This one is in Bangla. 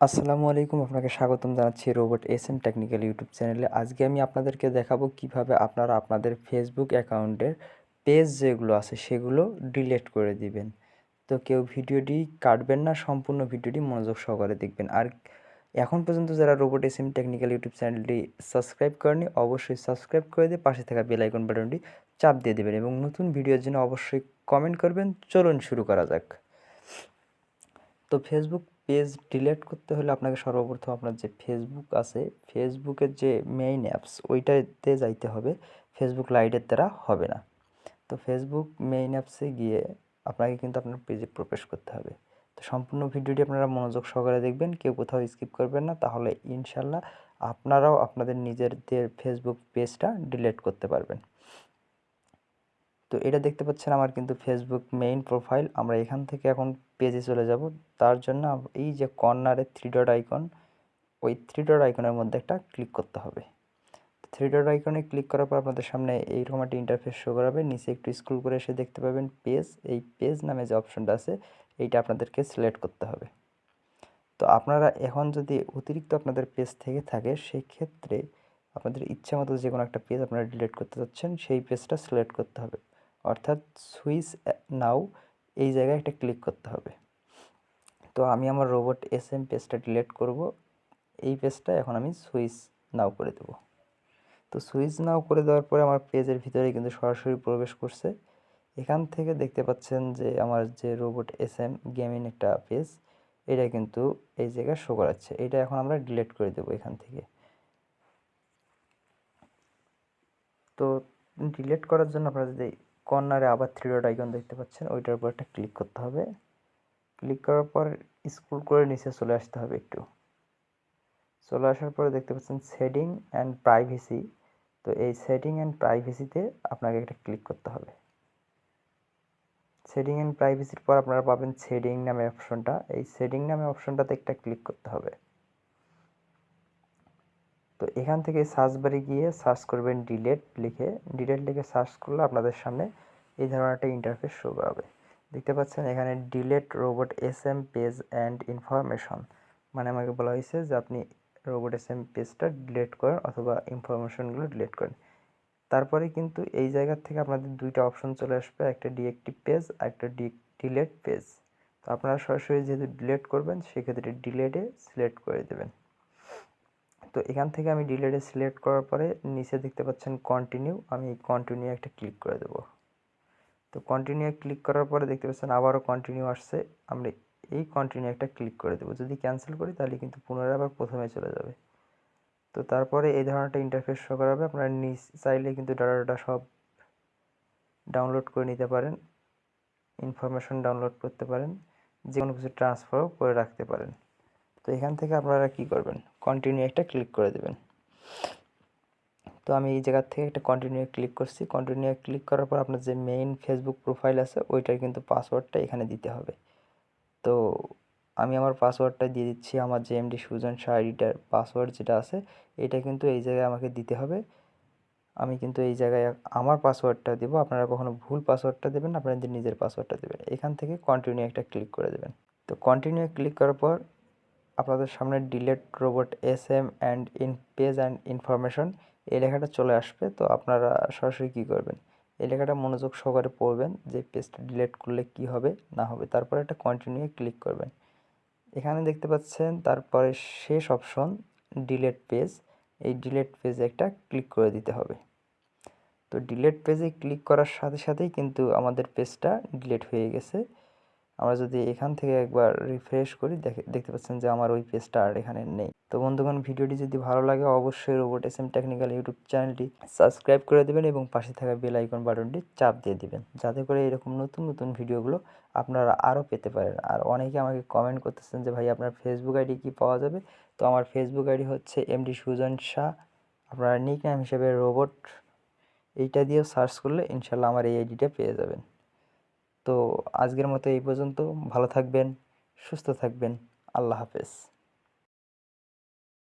আসসালামু আলাইকুম, আপনাকে স্বাগতম জানাচ্ছি robot S M technical YouTube চ্যানেলে। আজকে আমি আপনাদেরকে দেখাবো কীভাবে আপনারা আপনাদের ফেসবুক অ্যাকাউন্টের পেজ যেগুলো আছে সেগুলো ডিলেট করে দিবেন। তো কেউ ভিডিওটি কাটবেন না, সম্পূর্ণ ভিডিওটি মনোযোগ সহকারে দেখবেন। আর এখন পর্যন্ত যারা robot S M technical YouTube চ্যানেলটি সাবস্ক্রাইব করেনি অবশ্যই সাবস্ক্রাইব করে দিয়ে পাশে থাকা বেল আইকন বাটনটি চাপ দিয়ে দেবেন এবং নতুন ভিডিওর জন্য অবশ্যই কমেন্ট করবেন। চলুন শুরু করা যাক। তো ফেসবুক পেজ ডিলেট করতে হলে আপনাকে সর্বপ্রথম আপনার যে ফেসবুক আছে ফেসবুকের যে মেইন অ্যাপস ওইটাতে যাইতে হবে। ফেসবুক লাইটের দ্বারা হবে না। তো ফেসবুক মেইন অ্যাপসে গিয়ে আপনাকে কিন্তু আপনার পেজে প্রবেশ করতে হবে। তো সম্পূর্ণ ভিডিওটি আপনারা মনোযোগ সহকারে দেখবেন, কেউ কোথাও স্কিপ করবেন না। তাহলে ইনশাল্লাহ আপনারাও আপনাদের নিজেদের ফেসবুক পেজটা ডিলেট করতে পারবেন। তো এটা দেখতে পাচ্ছেন আমার কিন্তু ফেসবুক মেইন প্রোফাইল আমরা এখান থেকে এখন পেজে চলে যাব। তার জন্য এই যে কর্নারে থ্রি ডট আইকন ওই থ্রি ডট আইকনের মধ্যে একটা ক্লিক করতে হবে। থ্রি ডট আইকনে ক্লিক করার পর আপনাদের সামনে এইরকম একটা ইন্টারফেস শো করাবে। নিচে একটু স্ক্রল করে এসে দেখতে পাবেন পেজ এই পেজ নামে যে অপশনটা আছে, এইটা আপনাদেরকে সিলেক্ট করতে হবে। তো আপনারা এখন যদি অতিরিক্ত আপনাদের পেজ থেকে থাকে সেই ক্ষেত্রে আপনাদের ইচ্ছা মতো যে কোনো একটা পেজ আপনারা ডিলিট করতে চাচ্ছেন, সেই পেজটা সিলেক্ট করতে হবে। অর্থাৎ সুইচ নাও, এই জায়গায় একটা ক্লিক করতে হবে। তো আমি আমার রোবট এস এম পেজটা ডিলিট করব। এই পেজটা এখন আমি সুইচ নাও করে দেব। তো সুইচ নাও করে দেওয়ার পরে আমার পেজের ভিতরে কিন্তু সরাসরি প্রবেশ করছে। এখান থেকে দেখতে পাচ্ছেন যে আমার যে রোবট এস এম গেমিং একটা পেজ, এটা কিন্তু এই জায়গায় শো করাচ্ছে। এটা এখন আমরা ডিলিট করে দেবো এখান থেকে। তো ডিলিট করার জন্য আপনারা যদি কর্নারে আবার থ্রি ডট আইকন দেখতে পাচ্ছেন, ওইটার উপর একটা ক্লিক করতে হবে। ক্লিক করার পর স্ক্রল করে নিচে চলে আসতে হবে একটু। চলে আসার পরে দেখতে পাচ্ছেন সেটিং অ্যান্ড প্রাইভেসি তো এই সেটিং অ্যান্ড প্রাইভেসিতে আপনাকে একটা ক্লিক করতে হবে। সেটিং অ্যান্ড প্রাইভেসির পর আপনারা পাবেন সেটিং নামে অপশনটা এই সেটিং নামে অপশনটাতে একটা ক্লিক করতে হবে। তো এখান থেকে সার্চ বারে গিয়ে সার্চ করবেন ডিলেট লিখে ডিলেট লিখে সার্চ করলে আপনাদের সামনে এই ধরনের একটা ইন্টারফেস শো করাবে দেখতে পাচ্ছেন এখানে delete robot S M page and information মানে আমাকে বলা হয়েছে যে আপনি রোবট এস এম পেজটা ডিলেট করেন অথবা ইনফরমেশনগুলো ডিলেট করেন। তারপরে কিন্তু এই জায়গা থেকে আপনাদের দুইটা অপশন চলে আসবে, একটা ডিএক্টিভ পেজ আর একটা ডিলেট পেজ তো আপনারা সরাসরি যেহেতু ডিলেট করবেন, সেক্ষেত্রে ডিলেটে সিলেক্ট করে দেবেন। তো এখান থেকে আমি ডিলেটে সিলেক্ট করার পরে নিচে দেখতে পাচ্ছেন কন্টিনিউ আমি কন্টিনিউ একটা ক্লিক করে দেবো। তো কন্টিনিউ ক্লিক করার পরে দেখতে পাচ্ছেন আবারও কন্টিনিউ আসছে, আমরা এই কন্টিনিউ একটা ক্লিক করে দেবো। যদি ক্যান্সেল করি তাহলে কিন্তু পুনরায় আবার প্রথমে চলে যাবে। তো তারপরে এই ধরনের ইন্টারফেস শো করাবে আপনারা নিচ চাইলে কিন্তু ডাটাটা সব ডাউনলোড করে নিতে পারেন ইনফরমেশন ডাউনলোড করতে পারেন যে কোনো কিছু ট্রান্সফারও করে রাখতে পারেন। তো এখান থেকে আপনারা কি করবেন? কন্টিনিউ একটা ক্লিক করে দেবেন। তো আমি এই জায়গার থেকে একটা কন্টিনিউ ক্লিক করছি। কন্টিনিউ ক্লিক করার পর আপনার যে মেইন ফেসবুক প্রোফাইল আছে, ওইটার কিন্তু পাসওয়ার্ডটা এখানে দিতে হবে। তো আমি আমার পাসওয়ার্ডটা দিয়ে দিচ্ছি, আমার যে এমডি সুজন শাহ আইডিটার পাসওয়ার্ড যেটা আছে, এটা কিন্তু এই জায়গায় আমাকে দিতে হবে। আমি কিন্তু এই জায়গায় আমার পাসওয়ার্ডটা দেবো, আপনারা কখনো ভুল পাসওয়ার্ডটা দেবেন আপনাদের নিজের পাসওয়ার্ডটা দেবেন। এখান থেকে কন্টিনিউ একটা ক্লিক করে দেবেন। তো কন্টিনিউ ক্লিক করার পর আপনাদের সামনে delete robot S M and in page and information এই লেখাটা চলে আসবে। তো আপনারা সরাসরি কী করবেন? এই লেখাটা মনোযোগ সহকারে পড়বেন যে পেজটা ডিলেট করলে কি হবে, না হবে। তারপরে একটা কন্টিনিউ ক্লিক করবেন। এখানে দেখতে পাচ্ছেন, তারপরে শেষ অপশন ডিলেট পেজ এই ডিলেট পেজে একটা ক্লিক করে দিতে হবে। তো ডিলেট পেজে ক্লিক করার সাথে সাথেই কিন্তু আমাদের পেজটা ডিলেট হয়ে গেছে। আমরা যদি এখান থেকে একবার রিফ্রেশ করি, দেখে, দেখতে পাচ্ছেন যে আমার ওই পেজটা আর এখানে নেই। তো বন্ধুগণ, ভিডিওটি যদি ভালো লাগে, অবশ্যই robot S M technical YouTube চ্যানেলটি সাবস্ক্রাইব করে দেবেন এবং পাশে থাকা বেল আইকন বাটনটি চাপ দিয়ে দিবেন। যাতে করে এরকম নতুন নতুন ভিডিওগুলো আপনারা আরও পেতে পারেন। আর অনেকে আমাকে কমেন্ট করতেছেন যে, ভাই, আপনার ফেসবুক আইডি কি পাওয়া যাবে? তো আমার ফেসবুক আইডি হচ্ছে এমডি সুজন শাহ। আপনারা নিক নাম হিসেবে রোবট এইটা দিয়েও সার্চ করলে ইনশাল্লাহ আমার এই আইডিটা পেয়ে যাবেন। তো আজকের মতো এই পর্যন্ত। ভালো থাকবেন সুস্থ থাকবেন। আল্লাহ হাফেজ।